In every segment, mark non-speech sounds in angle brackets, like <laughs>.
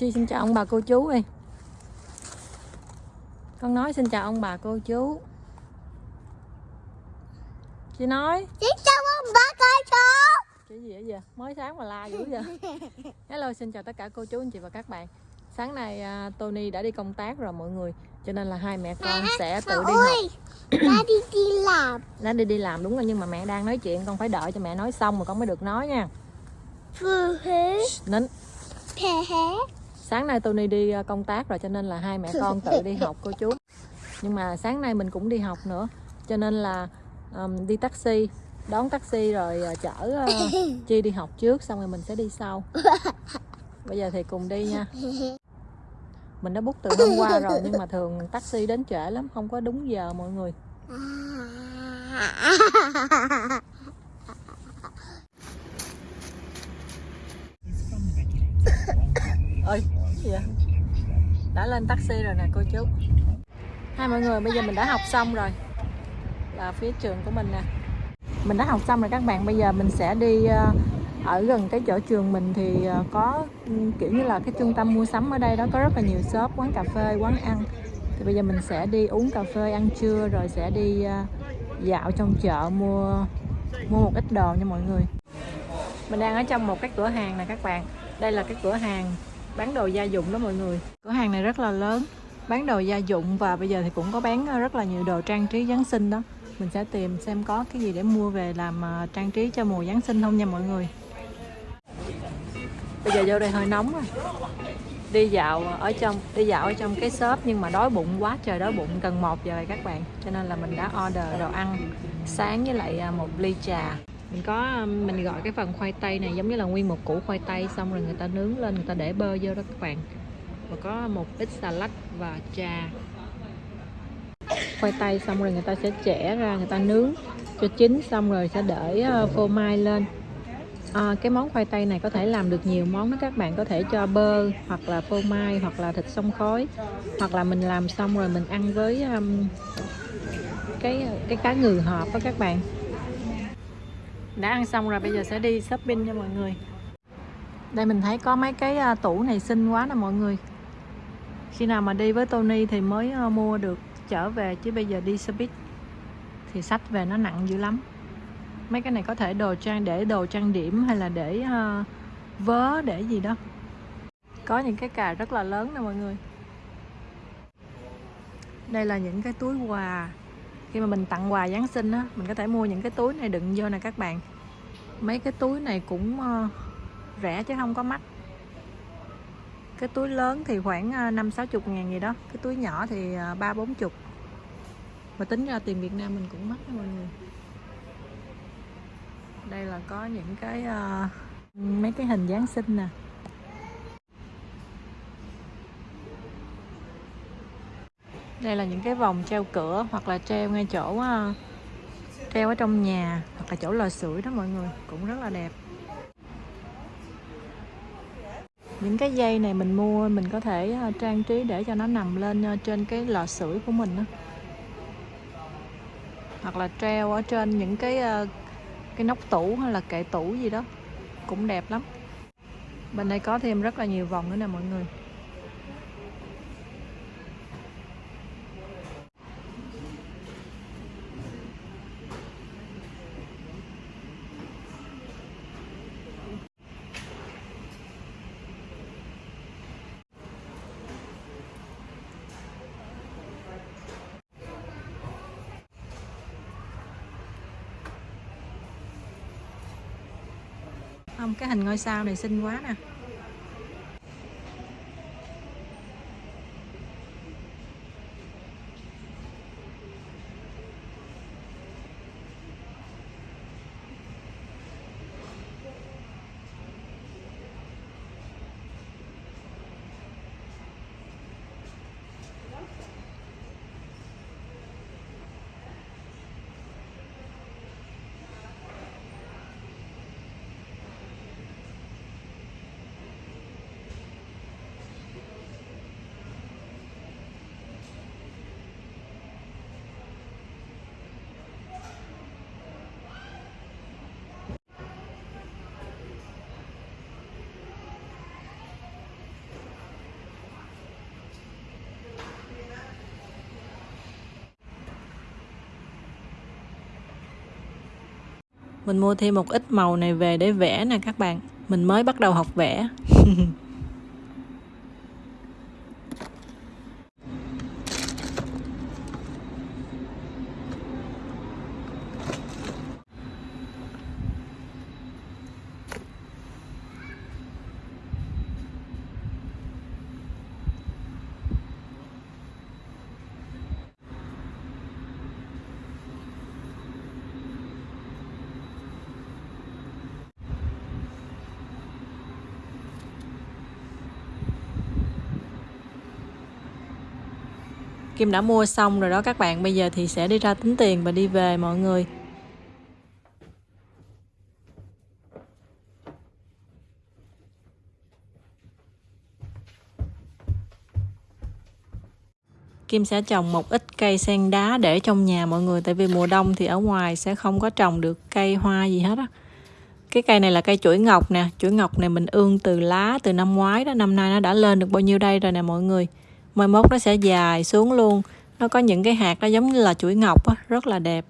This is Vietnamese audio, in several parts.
Chi xin chào ông bà cô chú đi Con nói xin chào ông bà cô chú. Chị nói. Xin chào ông bà cô chú. Cái gì vậy? Giờ Mới sáng mà la dữ vậy. Hello xin chào tất cả cô chú anh chị và các bạn. Sáng nay à, Tony đã đi công tác rồi mọi người. Cho nên là hai mẹ con sẽ tự đi học. Ôi, Ba đi đi làm. Đã đi đi làm đúng rồi nhưng mà mẹ đang nói chuyện Con phải đợi cho mẹ nói xong rồi con mới được nói nha. Vừa hết Nín. Thế hết sáng nay Tony đi ờ, công tác rồi cho nên là hai mẹ <laughs> con tự đi học cô chú. Nhưng mà sáng nay mình cũng đi học nữa cho nên là um, đi taxi đón taxi rồi ờ, chở uh, <laughs> chi đi học trước xong rồi mình sẽ đi sau. Bây giờ thì cùng đi nha. Mình đã book từ hôm qua rồi nhưng mà thường taxi đến trễ lắm không có đúng giờ mọi người. <laughs> Ơi vậy? Đã lên taxi rồi nè, cô chú. Hai mọi người, bây giờ mình đã học xong rồi. Là phía trường của mình nè. Mình đã học xong rồi các bạn. Bây giờ mình sẽ đi ờ, ở gần cái chỗ trường mình thì ờ, có ừ, kiểu như là cái trung tâm mua sắm ở đây đó, có rất là nhiều shop, quán cà phê, quán ăn. Thì bây giờ mình sẽ đi uống cà phê, ăn trưa rồi sẽ đi ờ, dạo trong chợ mua mua một ít đồ nha mọi người. Mình đang ở trong một cái cửa hàng nè các bạn. Đây là cái cửa hàng bán đồ gia dụng đó mọi người. Cửa hàng này rất là lớn, bán đồ gia dụng và bây giờ thì cũng có bán ờ, rất là nhiều đồ trang trí Giáng sinh đó. Mình sẽ tìm xem có cái gì để mua về làm ờ, trang trí cho mùa Giáng sinh không nha mọi người. Bây giờ vô đây hơi nóng rồi. Đi dạo ờ, ở trong, đi dạo ở trong cái shop nhưng mà đói bụng quá, trời đói bụng gần một giờ rồi các bạn. Cho nên là mình đã order đồ ăn sáng với lại một ly trà mình có um, mình gọi cái phần khoai tây này giống như là nguyên một củ khoai tây xong rồi người ta nướng lên người ta để bơ vô đó các bạn. Và có một ít salad và trà khoai tây xong rồi người ta sẽ chẻ ra người ta nướng cho chín xong rồi sẽ để ờ, phô mai lên. À, cái món khoai tây này có thể làm được nhiều món đó các bạn. Có thể cho bơ hoặc là phô mai hoặc là thịt xông khói. Hoặc là mình làm xong rồi mình ăn với um, cái cái cá ngừ hộp đó các bạn đã ăn xong rồi bây giờ sẽ đi shopping cho mọi người. Đây mình thấy có mấy cái à, tủ này xinh quá nè mọi người. Khi nào mà đi với Tony thì mới à, mua được trở về chứ bây giờ đi xe buýt thì sách về nó nặng dữ lắm. Mấy cái này có thể đồ trang để đồ trang điểm hay là để uh, vớ để gì đó. Có những cái cà rất là lớn nè mọi người. Đây là những cái túi quà khi mà mình tặng quà Giáng sinh á mình có thể mua những cái túi này đựng vô nè các bạn. Mấy cái túi này cũng ờ, rẻ chứ không có mắc. Cái túi lớn thì khoảng ờ, năm sáu chục ngàn gì đó cái túi nhỏ thì ờ, ba bốn chục. Mà tính ra tiền Việt Nam mình cũng mắc đó mọi người. Đây là có những cái uh, mấy cái hình Giáng sinh nè. Đây là những cái vòng treo cửa hoặc là treo ngay chỗ ờ, treo ở trong nhà hoặc là chỗ lò sưởi đó mọi người, cũng rất là đẹp. Những cái dây này mình mua, mình có thể ờ, trang trí để cho nó nằm lên ờ, trên cái lò sưởi của mình đó. hoặc là treo ở trên những cái cái nóc tủ hay là kệ tủ gì đó, cũng đẹp lắm. Bên đây có thêm rất là nhiều vòng nữa nè mọi người. Không cái hình ngôi sao này xinh quá nè. Mình mua thêm một ít màu này về để vẽ nè các bạn. Mình mới bắt đầu học vẽ. <laughs> Kim đã mua xong rồi đó, các bạn. Bây giờ thì sẽ đi ra tính tiền và đi về, mọi người. Kim sẽ trồng một ít cây sen đá để trong nhà, mọi người. Tại vì mùa đông thì ở ngoài sẽ không có trồng được cây hoa gì hết á. Cái cây này là cây chuỗi ngọc nè. Chuỗi ngọc này mình ương từ lá, từ năm ngoái đó. Năm nay nó đã lên được bao nhiêu đây rồi nè, mọi người? Mai mốt nó sẽ dài xuống luôn. Nó có những cái hạt nó giống như là chuỗi ngọc á, rất là đẹp.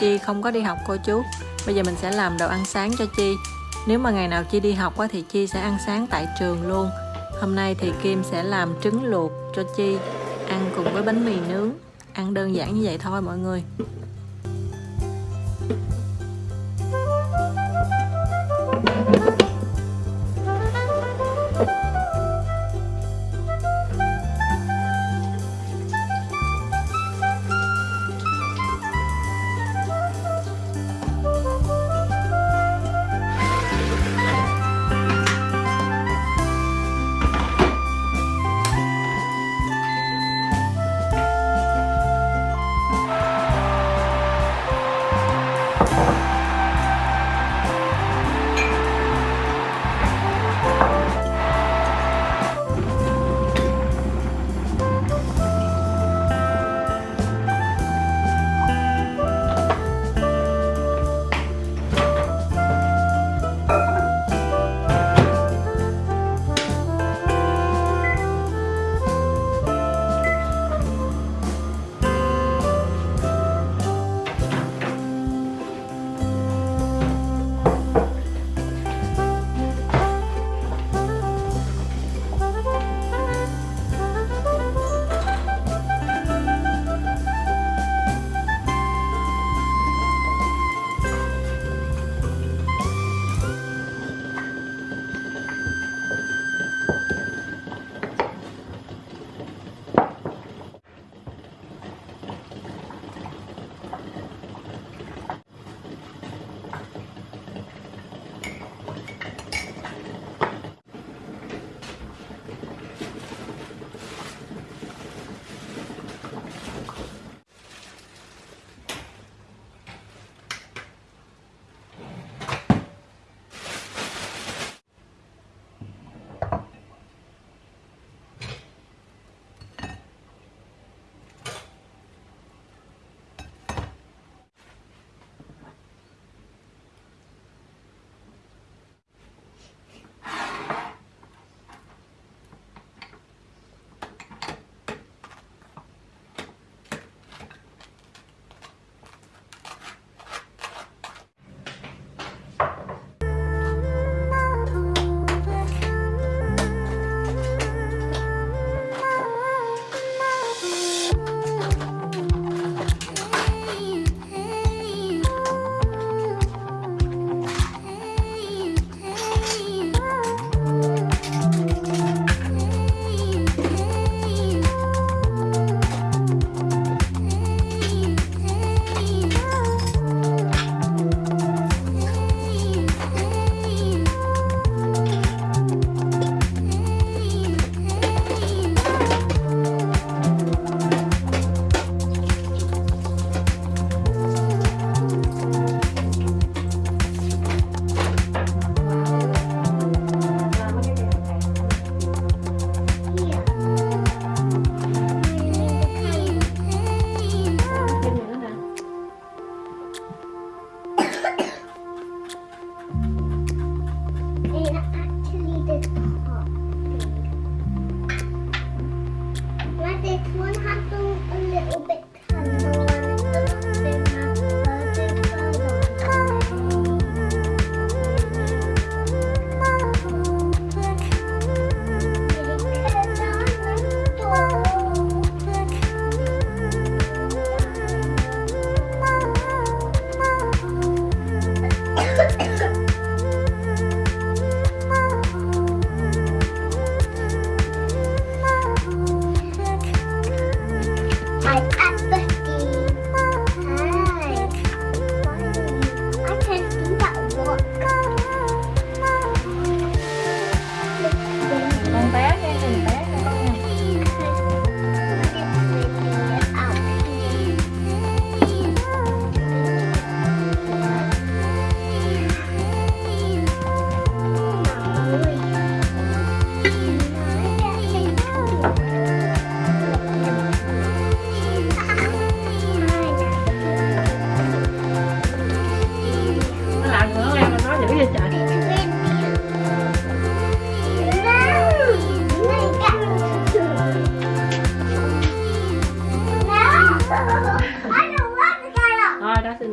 Chi không có đi học, cô chú. Bây giờ mình sẽ làm đồ ăn sáng cho chi. Nếu mà ngày nào chi đi học quá thì chi sẽ ăn sáng tại trường luôn. Hôm nay thì kim sẽ làm trứng luộc cho chi, ăn cùng với bánh mì nướng. Ăn đơn giản như vậy thôi, mọi người.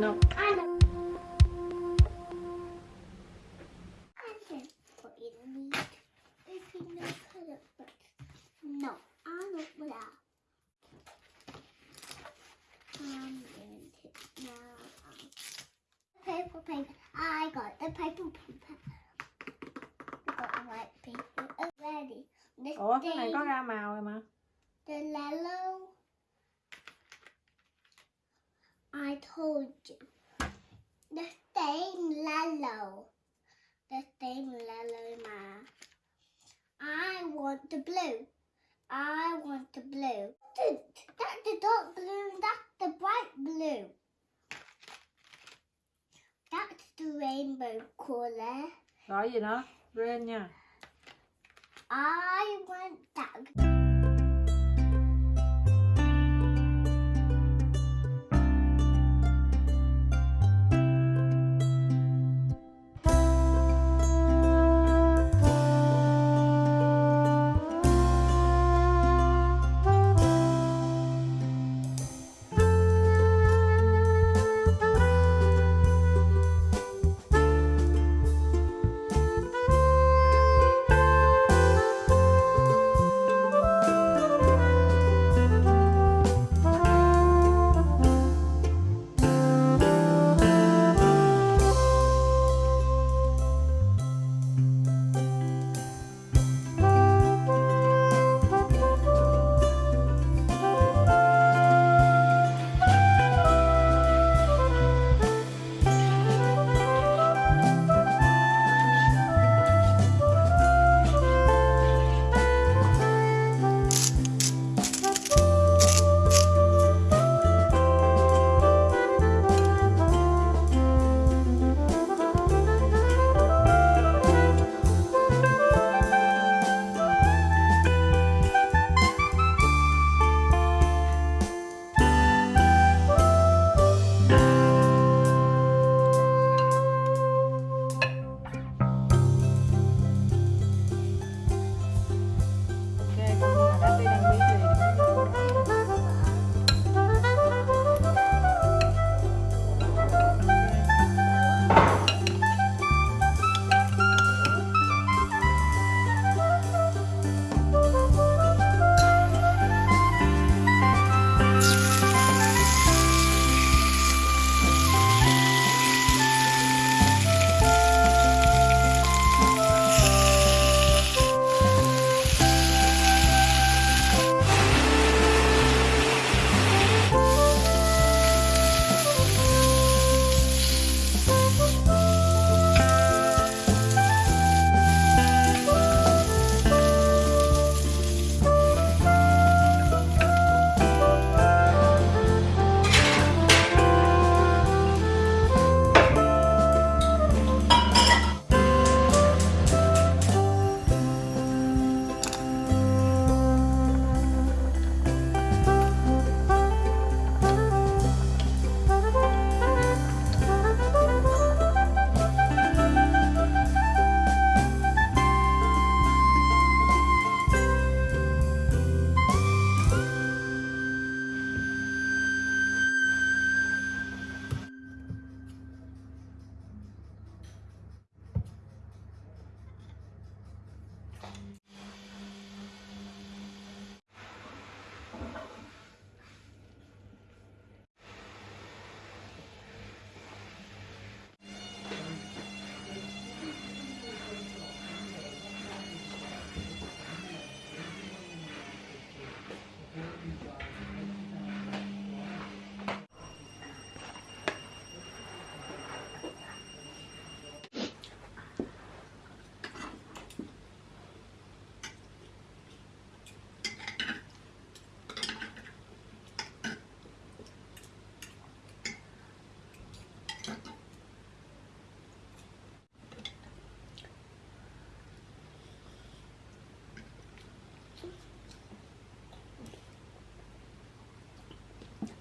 Um, Paper, paper. I got the paper, paper. I got the white paper. Oh, ready. This ủa cái này có ra màu rồi mà the yellow. I told you. The stain The same yellow ma. I want the blue. I want the blue. That's the dark blue. That's the bright blue. That's the rainbow colour. gọi gì nữa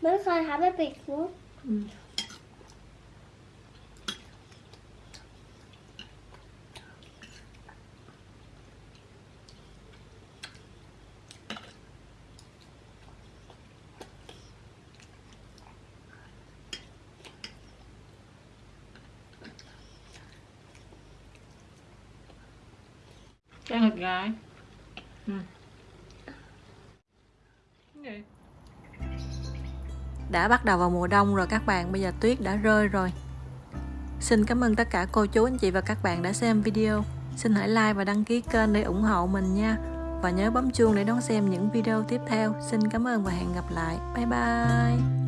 Mom, I have a big one? Mm. Okay. Mm. Okay. Đã bắt đầu vào mùa đông rồi các bạn, bây giờ tuyết đã rơi rồi. Xin cảm ơn tất cả cô chú anh chị và các bạn đã xem video. Xin hãy like và đăng ký kênh để ủng hộ mình nha. Và nhớ bấm chuông để đón xem những video tiếp theo. Xin cảm ơn và hẹn gặp lại. Bye bye.